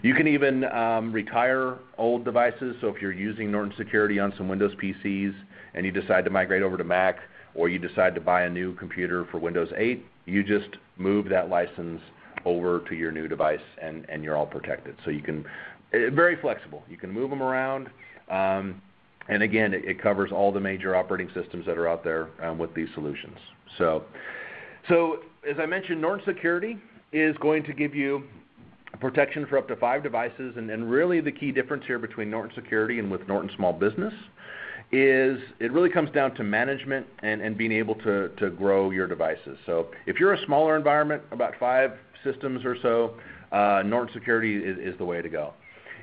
You can even um, retire old devices. So if you're using Norton Security on some Windows PCs and you decide to migrate over to Mac, or you decide to buy a new computer for Windows 8, you just move that license over to your new device and, and you're all protected. So you can, it, very flexible. You can move them around. Um, and again, it, it, covers all the major operating systems that are out there um, with these solutions. So, so as I mentioned, Norton Security is going to give you protection for up to five devices, and, and really the key difference here between Norton Security and with Norton Small Business is it really comes down to management and, and being able to, to grow your devices. So if you're a smaller environment, about five systems or so, uh, Norton Security is, is the way to go.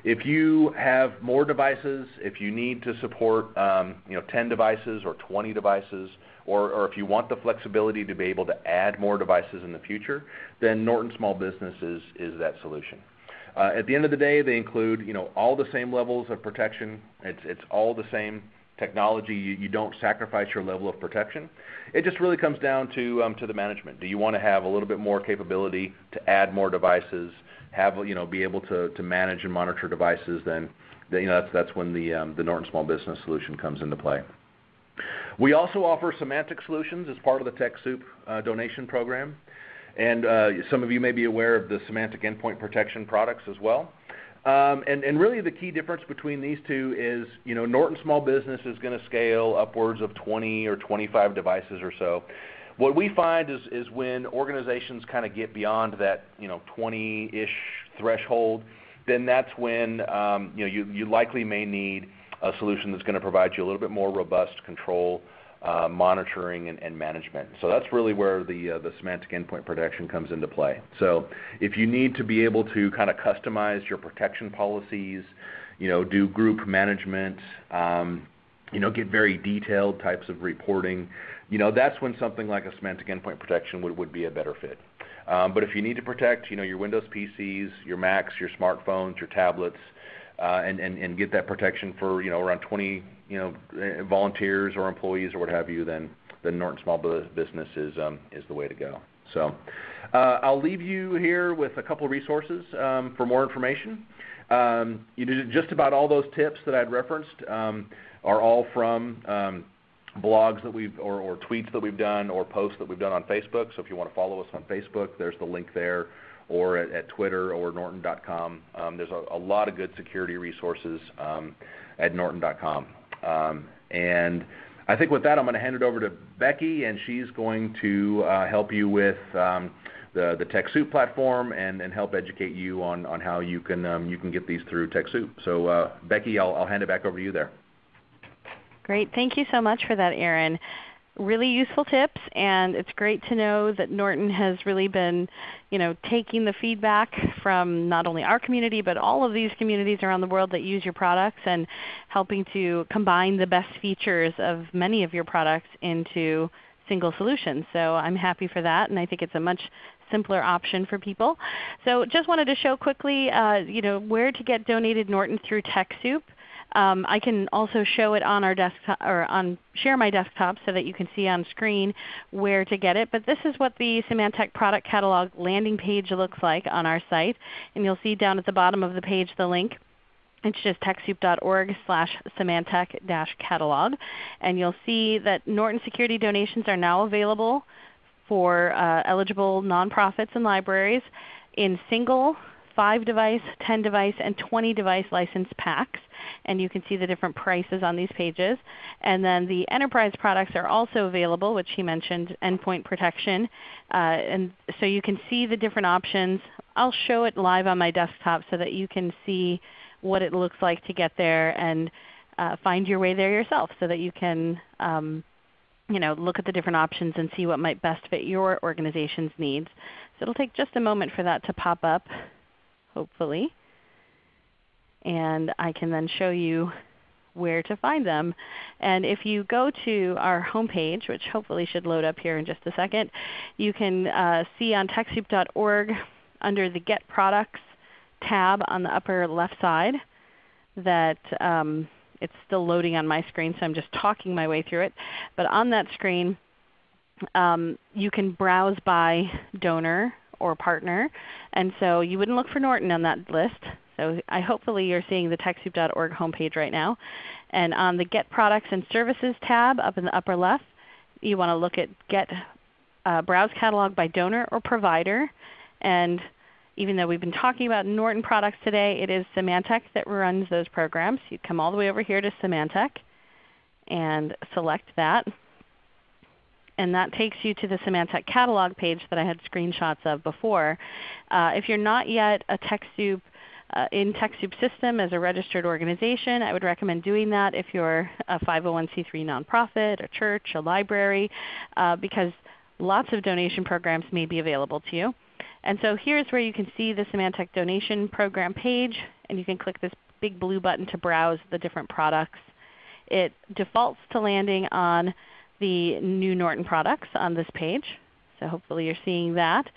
If you have more devices, if you need to support um, you know 10 devices or 20 devices, or, if you want the flexibility to be able to add more devices in the future, then Norton Small Business is, that solution. Uh, at the end of the day, they include you know all the same levels of protection. It's all the same technology. You, don't sacrifice your level of protection. It just really comes down to um, to the management. Do you want to have a little bit more capability to add more devices? Have you know be able to manage and monitor devices? Then, you know that's that's when the um, the Norton Small Business solution comes into play. We also offer Symantec solutions as part of the TechSoup uh, donation program. And uh, some of you may be aware of the Symantec endpoint protection products as well. Um, and, and, really the key difference between these two is, you know, Norton Small Business is going to scale upwards of 20 or 25 devices or so. What we find is, is when organizations kind of get beyond that, you know, 20-ish threshold, then that's when, um, you know, you, you likely may need a solution that's going to provide you a little bit more robust control, uh, monitoring, and, management. So that's really where the uh, the Symantec endpoint protection comes into play. So if you need to be able to kind of customize your protection policies, you know, do group management, um, you know, get very detailed types of reporting, you know, that's when something like a Symantec endpoint protection would, would be a better fit. Um, but if you need to protect, you know, your Windows PCs, your Macs, your smartphones, your tablets, and, and, get that protection for you know around 20 you know eh, volunteers or employees or what have you, then then Norton Small Business is um, is the way to go. So uh, I'll leave you here with a couple resources um, for more information. Um, you just about all those tips that I'd referenced are all from blogs that we've or, or, tweets that we've done or posts that we've done on Facebook. So if you want to follow us on Facebook, there's the link there or at, Twitter or Norton.com. Um, there's a, lot of good security resources um, at Norton.com. Um, and I think with that, I'm going to hand it over to Becky, and she's going to uh, help you with the, TechSoup platform and, help educate you on, on how you can, you can get these through TechSoup. So uh, Becky, I'll, I'll hand it back over to you there. Great. Thank you so much for that, Aaron really useful tips and it's great to know that Norton has really been you know, taking the feedback from not only our community but all of these communities around the world that use your products and helping to combine the best features of many of your products into single solutions. So I'm happy for that and I think it's a much simpler option for people. So just wanted to show quickly uh, you know, where to get donated Norton through TechSoup. Um, I can also show it on our desktop or on share my desktop so that you can see on screen where to get it. But this is what the Symantec product catalog landing page looks like on our site. And you'll see down at the bottom of the page the link. It's just TechSoup.org slash Symantec catalog. And you'll see that Norton Security donations are now available for uh, eligible nonprofits and libraries in single 5 device, 10 device, and 20 device license packs. And you can see the different prices on these pages. And then the enterprise products are also available, which he mentioned, endpoint protection. Uh, and so you can see the different options. I'll show it live on my desktop so that you can see what it looks like to get there and uh, find your way there yourself so that you can um, you know, look at the different options and see what might best fit your organization's needs. So it will take just a moment for that to pop up hopefully. And I can then show you where to find them. And if you go to our homepage, which hopefully should load up here in just a second, you can uh, see on TechSoup.org under the Get Products tab on the upper left side that um, it's still loading on my screen, so I'm just talking my way through it. But on that screen, um, you can browse by donor or partner. And so you wouldn't look for Norton on that list. So I hopefully you're seeing the TechSoup.org homepage right now. And on the Get Products and Services tab up in the upper left, you want to look at Get uh, Browse Catalog by Donor or Provider. And even though we've been talking about Norton products today, it is Symantec that runs those programs. You come all the way over here to Symantec and select that and that takes you to the Symantec catalog page that I had screenshots of before. Uh, if you're not yet a TechSoup uh, in TechSoup system as a registered organization, I would recommend doing that if you're a 501c3 nonprofit, a church, a library, uh, because lots of donation programs may be available to you. And so here's where you can see the Symantec donation program page, and you can click this big blue button to browse the different products. It defaults to landing on the new Norton products on this page. So hopefully you're seeing that.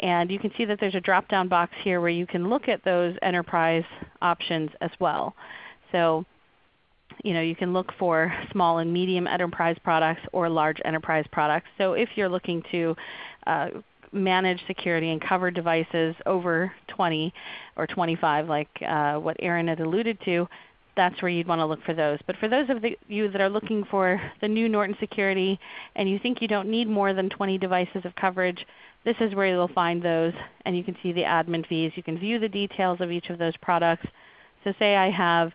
And you can see that there's a drop-down box here where you can look at those enterprise options as well. So you, know, you can look for small and medium enterprise products or large enterprise products. So if you're looking to uh, manage security and cover devices over 20 or 25 like uh, what Aaron had alluded to, that's where you'd want to look for those. But for those of the, you that are looking for the new Norton Security and you think you don't need more than 20 devices of coverage, this is where you'll find those and you can see the admin fees. You can view the details of each of those products. So say I have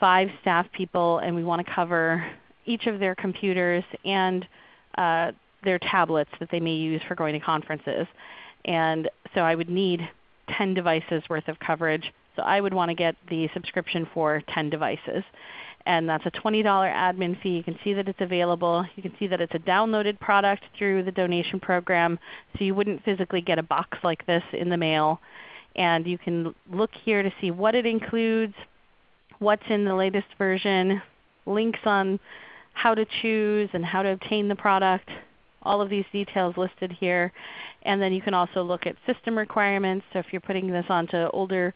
five staff people and we want to cover each of their computers and uh, their tablets that they may use for going to conferences. And so I would need 10 devices worth of coverage. So I would want to get the subscription for 10 devices. And that's a $20 admin fee. You can see that it's available. You can see that it's a downloaded product through the donation program. So you wouldn't physically get a box like this in the mail. And you can look here to see what it includes, what's in the latest version, links on how to choose and how to obtain the product, all of these details listed here. And then you can also look at system requirements. So if you're putting this onto older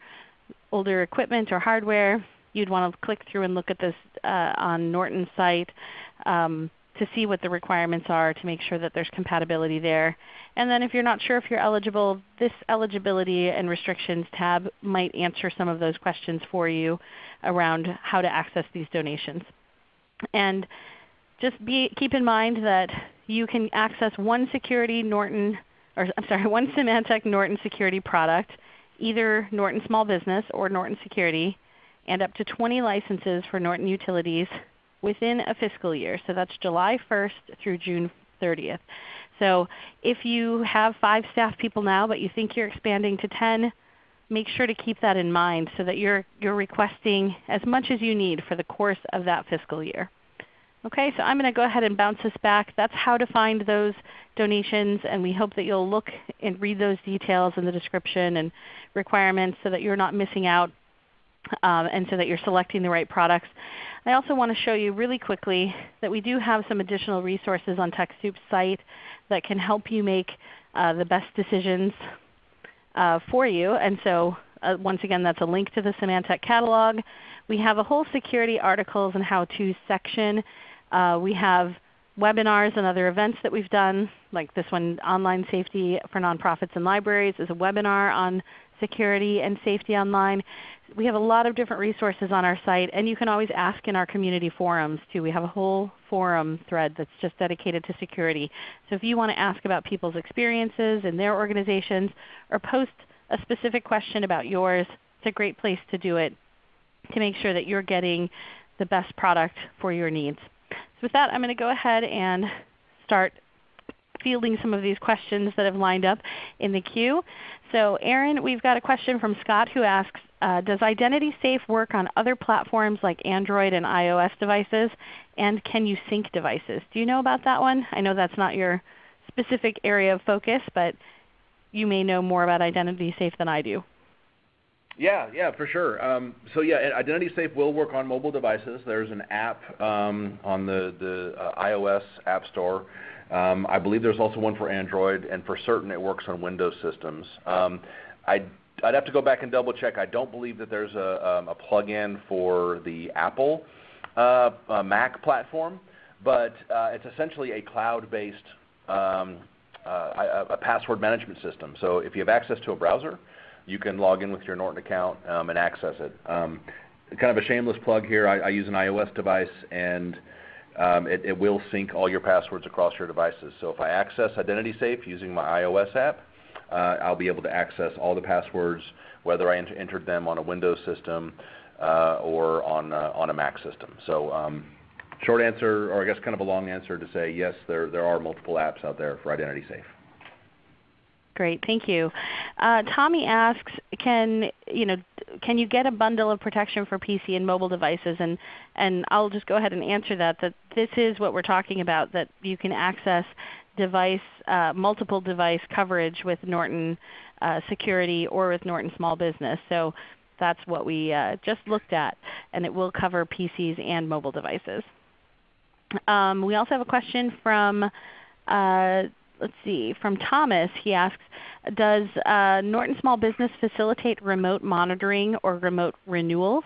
older equipment or hardware, you'd want to click through and look at this uh, on Norton's site um, to see what the requirements are to make sure that there's compatibility there. And then if you're not sure if you're eligible, this eligibility and restrictions tab might answer some of those questions for you around how to access these donations. And just be, keep in mind that you can access one security Norton, or I'm sorry, one Symantec Norton security product either Norton Small Business or Norton Security, and up to 20 licenses for Norton Utilities within a fiscal year. So that's July 1st through June 30th. So if you have 5 staff people now but you think you're expanding to 10, make sure to keep that in mind so that you're, you're requesting as much as you need for the course of that fiscal year. Okay, so I'm going to go ahead and bounce this back. That's how to find those donations, and we hope that you'll look and read those details in the description and requirements so that you're not missing out um, and so that you're selecting the right products. I also want to show you really quickly that we do have some additional resources on TechSoup's site that can help you make uh, the best decisions uh, for you. And so uh, once again, that's a link to the Symantec catalog. We have a whole security articles and how-to section. Uh, we have webinars and other events that we've done, like this one, Online Safety for Nonprofits and Libraries is a webinar on security and safety online. We have a lot of different resources on our site, and you can always ask in our community forums too. We have a whole forum thread that's just dedicated to security. So if you want to ask about people's experiences in their organizations or post a specific question about yours, it's a great place to do it to make sure that you're getting the best product for your needs. With that, I'm going to go ahead and start fielding some of these questions that have lined up in the queue. So Aaron, we've got a question from Scott who asks, uh, does Identity Safe work on other platforms like Android and iOS devices? And can you sync devices? Do you know about that one? I know that's not your specific area of focus, but you may know more about Identity Safe than I do. Yeah, yeah, for sure. Um, so yeah, Identity Safe will work on mobile devices. There's an app um, on the, the uh, iOS App Store. Um, I believe there's also one for Android, and for certain it works on Windows systems. Um, I I'd have to go back and double check. I don't believe that there's a, um, a plug-in for the Apple uh, uh, Mac platform, but uh, it's essentially a cloud-based um, uh, a, a password management system. So if you have access to a browser, you can log in with your Norton account um, and access it. Um, kind of a shameless plug here. I, use an iOS device, and um, it, will sync all your passwords across your devices. So if I access Identity Safe using my iOS app, uh, I'll be able to access all the passwords, whether I entered them on a Windows system uh, or on, uh, on a Mac system. So short answer, or I guess kind of a long answer to say yes, there, there are multiple apps out there for Identity Safe. Great, thank you. Uh, Tommy asks, can you know, can you get a bundle of protection for PC and mobile devices? And and I'll just go ahead and answer that. That this is what we're talking about. That you can access device, uh, multiple device coverage with Norton uh, Security or with Norton Small Business. So that's what we uh, just looked at, and it will cover PCs and mobile devices. Um, we also have a question from uh, let's see, from Thomas. He asks, does uh, Norton Small Business facilitate remote monitoring or remote renewals?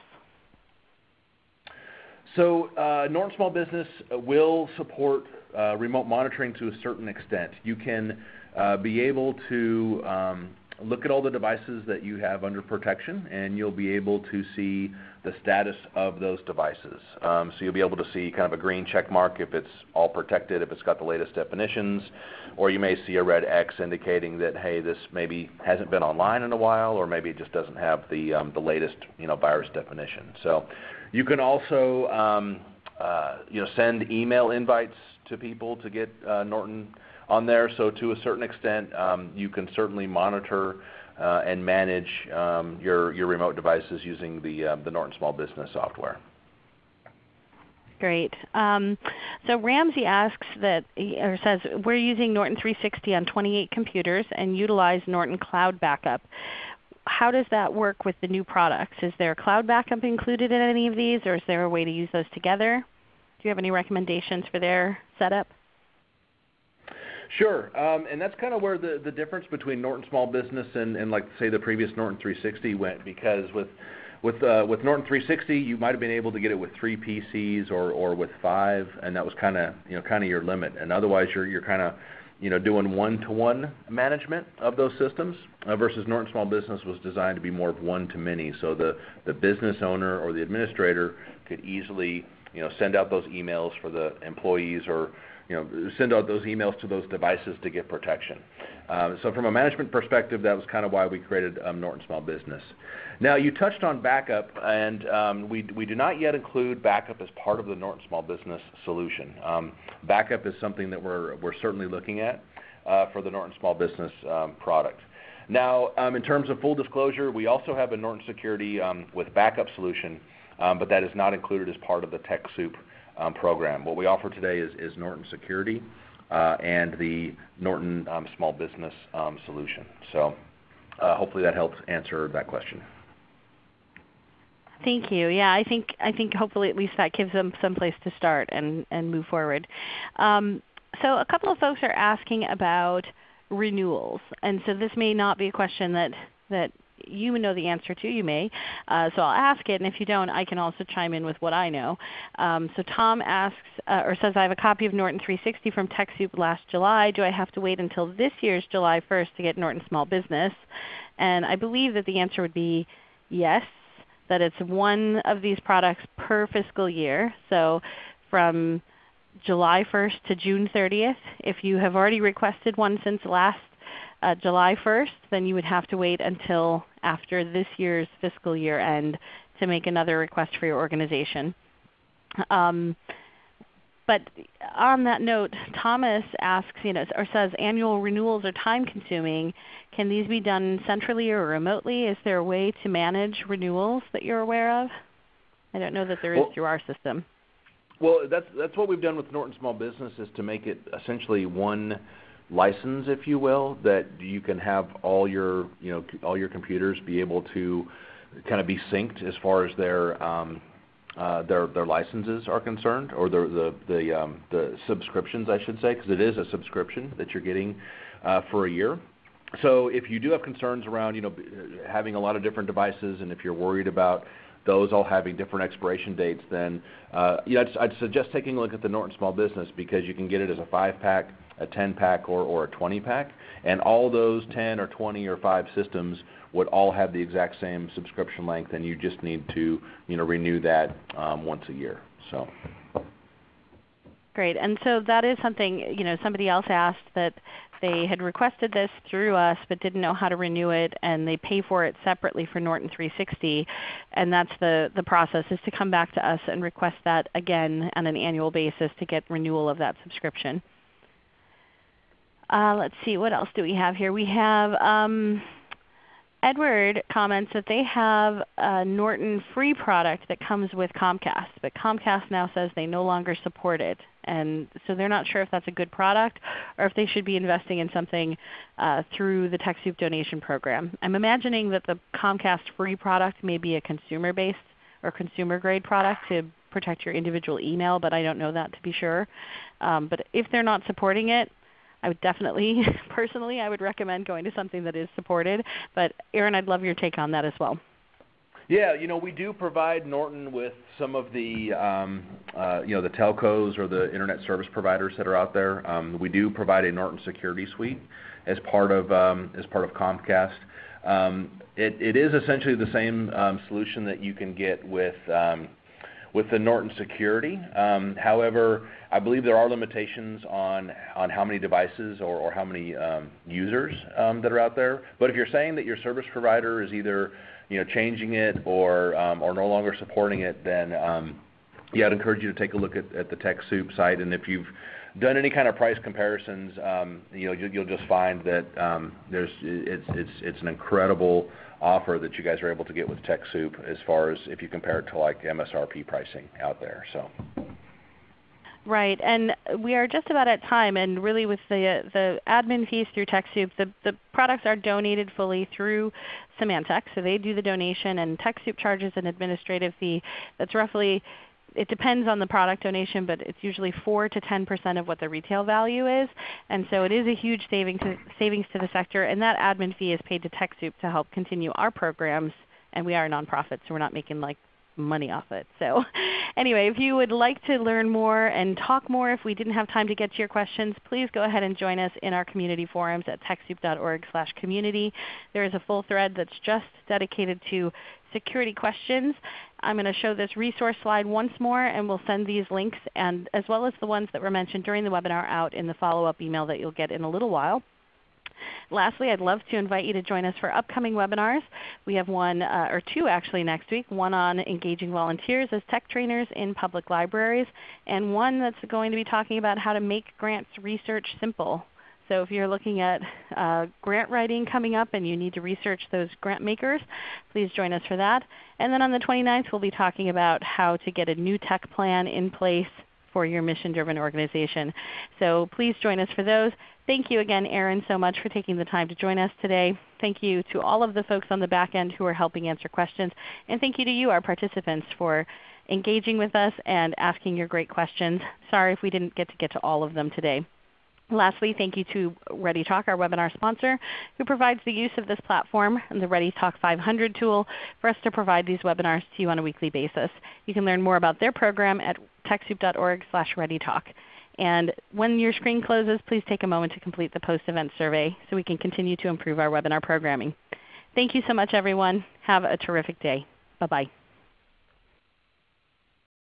So uh, Norton Small Business will support uh, remote monitoring to a certain extent. You can uh, be able to um, look at all the devices that you have under protection, and you'll be able to see the status of those devices. Um, so you'll be able to see kind of a green check mark if it's all protected, if it's got the latest definitions, or you may see a red X indicating that hey, this maybe hasn't been online in a while, or maybe it just doesn't have the um, the latest you know virus definition. So you can also um, uh, you know send email invites to people to get uh, Norton on there. So to a certain extent, um, you can certainly monitor uh, and manage um, your, your remote devices using the, uh, the Norton Small Business software. Great. Um, so Ramsey asks that, or says, we're using Norton 360 on 28 computers and utilize Norton Cloud Backup. How does that work with the new products? Is there cloud backup included in any of these, or is there a way to use those together? Do you have any recommendations for their setup? Sure. Um, and that's kind of where the, the difference between Norton Small Business and, and like say the previous Norton 360 went because with with uh, with Norton 360 you might have been able to get it with three PCs or, or with five and that was kind of you know kind of your limit and otherwise you're you're kind of you know doing one to one management of those systems uh, versus Norton Small Business was designed to be more of one to many so the the business owner or the administrator could easily you know send out those emails for the employees or you know, send out those emails to those devices to get protection. Um, so from a management perspective, that was kind of why we created um, Norton Small Business. Now you touched on backup, and um, we, we do not yet include backup as part of the Norton Small Business solution. Um, backup is something that we're, we're certainly looking at uh, for the Norton Small Business um, product. Now, um, in terms of full disclosure, we also have a Norton Security with backup solution, but that is not included as part of the TechSoup program. What we offer today is, is Norton Security uh, and the Norton um, Small Business um, solution. So uh, hopefully that helps answer that question. Thank you. Yeah, I think I think hopefully at least that gives them some place to start and, and move forward. Um, so a couple of folks are asking about renewals, and so this may not be a question that that you know the answer to. You may. Uh, so I'll ask it, and if you don't, I can also chime in with what I know. Um, so Tom asks, uh, or says, I have a copy of Norton 360 from TechSoup last July. Do I have to wait until this year's July 1st to get Norton Small Business? And I believe that the answer would be yes, that it's one of these products per fiscal year. So from July 1st to June 30th. If you have already requested one since last uh, July 1st, then you would have to wait until after this year's fiscal year end to make another request for your organization. Um, but on that note, Thomas asks, you know, or says annual renewals are time consuming. Can these be done centrally or remotely? Is there a way to manage renewals that you're aware of? I don't know that there is well, through our system. Well, that's that's what we've done with Norton Small Business is to make it essentially one license, if you will, that you can have all your you know all your computers be able to kind of be synced as far as their um, uh, their their licenses are concerned, or the the the, um, the subscriptions, I should say, because it is a subscription that you're getting uh, for a year. So if you do have concerns around you know having a lot of different devices, and if you're worried about those all having different expiration dates, then uh, you know, I'd, I'd, suggest taking a look at the Norton Small Business because you can get it as a five pack, a 10 pack, or, or a 20 pack, and all those 10 or 20 or 5 systems would all have the exact same subscription length, and you just need to you know renew that um, once a year. So. Great. And so that is something, you know, somebody else asked that they had requested this through us but didn't know how to renew it and they pay for it separately for Norton 360 and that's the, the process is to come back to us and request that again on an annual basis to get renewal of that subscription. Uh, let's see, what else do we have here? We have um, Edward comments that they have a Norton free product that comes with Comcast, but Comcast now says they no longer support it. And so they're not sure if that's a good product or if they should be investing in something uh, through the TechSoup donation program. I'm imagining that the Comcast free product may be a consumer-based or consumer-grade product to protect your individual email, but I don't know that to be sure. Um, but if they're not supporting it, I would definitely, personally, I would recommend going to something that is supported. But Aaron, I'd love your take on that as well. Yeah, you know, we do provide Norton with some of the, um, uh, you know, the telcos or the internet service providers that are out there. Um, we do provide a Norton security suite as part of um, as part of Comcast. Um, it, it is essentially the same um, solution that you can get with um, with the Norton security. However, I believe there are limitations on on how many devices or, or how many um, users um, that are out there. But if you're saying that your service provider is either you know changing it or um, or no longer supporting it, then um, yeah, I'd encourage you to take a look at, at the TechSoup site. And if you've done any kind of price comparisons, um, you know you, you'll just find that um, there's it's it's it's an incredible offer that you guys are able to get with TechSoup as far as if you compare it to like MSRP pricing out there. Right, and we are just about at time, and really with the the admin fees through TechSoup, the, the products are donated fully through Symantec, so they do the donation, and TechSoup charges an administrative fee that's roughly it depends on the product donation, but it's usually 4 to 10% of what the retail value is. And so it is a huge saving to, savings to the sector, and that admin fee is paid to TechSoup to help continue our programs. And we are a nonprofit, so we're not making like money off it. So anyway, if you would like to learn more and talk more if we didn't have time to get to your questions, please go ahead and join us in our community forums at TechSoup.org community. There is a full thread that's just dedicated to security questions. I'm going to show this resource slide once more and we'll send these links and as well as the ones that were mentioned during the webinar out in the follow-up email that you'll get in a little while. Lastly, I'd love to invite you to join us for upcoming webinars. We have one uh, or two actually next week, one on engaging volunteers as tech trainers in public libraries, and one that's going to be talking about how to make grants research simple. So if you're looking at uh, grant writing coming up and you need to research those grant makers, please join us for that. And then on the 29th we'll be talking about how to get a new tech plan in place for your mission-driven organization. So please join us for those. Thank you again, Aaron, so much for taking the time to join us today. Thank you to all of the folks on the back end who are helping answer questions. And thank you to you, our participants, for engaging with us and asking your great questions. Sorry if we didn't get to get to all of them today. Lastly, thank you to ReadyTalk, our webinar sponsor, who provides the use of this platform and the ReadyTalk 500 tool for us to provide these webinars to you on a weekly basis. You can learn more about their program at TechSoup.org slash readytalk. And when your screen closes, please take a moment to complete the post-event survey so we can continue to improve our webinar programming. Thank you so much everyone. Have a terrific day. Bye-bye.